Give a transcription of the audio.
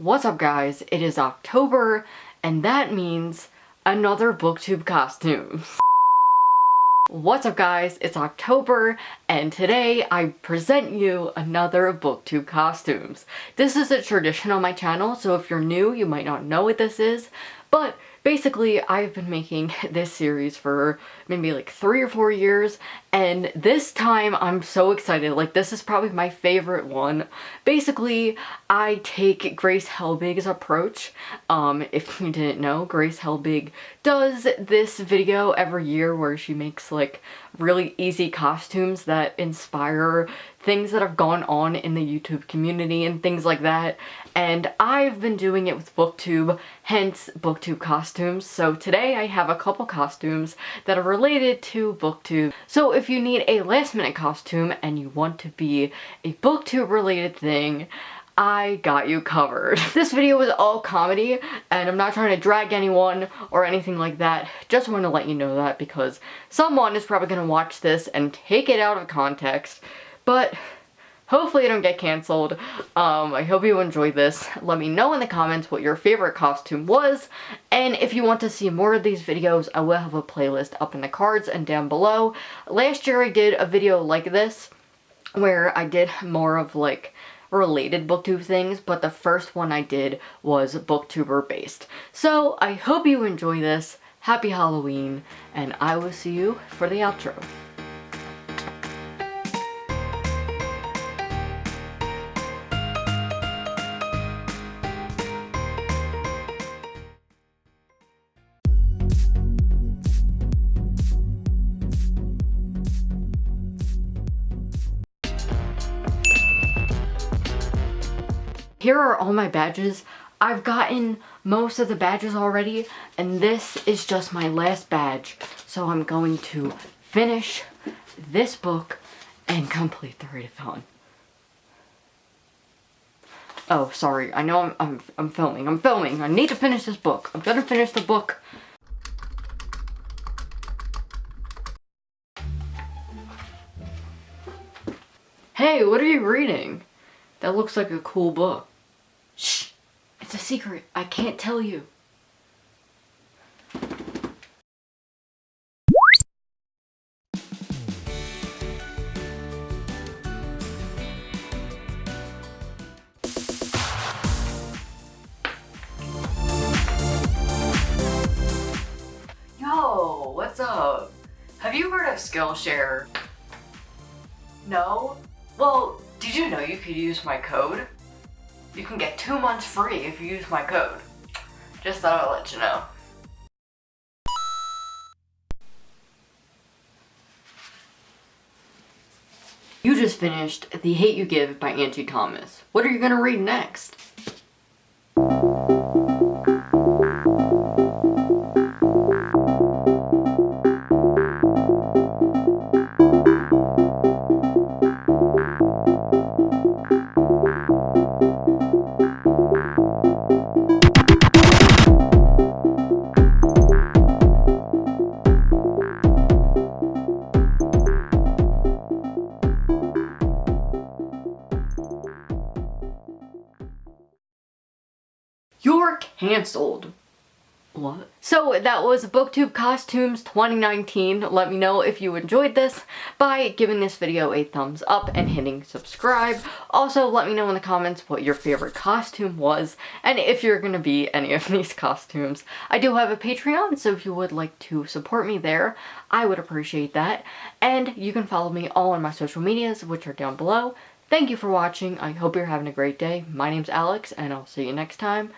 What's up guys? It is October and that means another booktube costume. What's up guys? It's October and today I present you another booktube costumes. This is a tradition on my channel so if you're new you might not know what this is but basically I've been making this series for maybe like three or four years and this time I'm so excited like this is probably my favorite one basically I take Grace Helbig's approach um if you didn't know Grace Helbig does this video every year where she makes like really easy costumes that inspire things that have gone on in the YouTube community and things like that. And I've been doing it with BookTube, hence BookTube costumes. So today I have a couple costumes that are related to BookTube. So if you need a last minute costume and you want to be a BookTube related thing, I got you covered. This video was all comedy and I'm not trying to drag anyone or anything like that. Just want to let you know that because someone is probably going to watch this and take it out of context but hopefully I don't get canceled. Um, I hope you enjoyed this. Let me know in the comments what your favorite costume was, and if you want to see more of these videos, I will have a playlist up in the cards and down below. Last year I did a video like this, where I did more of like related booktube things, but the first one I did was booktuber based. So I hope you enjoy this. Happy Halloween, and I will see you for the outro. Here are all my badges. I've gotten most of the badges already, and this is just my last badge. So I'm going to finish this book and complete the readathon. Oh, sorry. I know I'm, I'm, I'm filming. I'm filming. I need to finish this book. I'm gonna finish the book. Hey, what are you reading? That looks like a cool book. Shh! It's a secret. I can't tell you. Yo, what's up? Have you heard of Skillshare? No? Well, did you know you could use my code? You can get two months free if you use my code. Just thought I'd let you know. You just finished The Hate You Give by Angie Thomas. What are you gonna read next? You're cancelled. What? So that was BookTube Costumes 2019. Let me know if you enjoyed this by giving this video a thumbs up and hitting subscribe. Also, let me know in the comments what your favorite costume was and if you're gonna be any of these costumes. I do have a Patreon, so if you would like to support me there, I would appreciate that. And you can follow me all on my social medias, which are down below. Thank you for watching. I hope you're having a great day. My name's Alex, and I'll see you next time.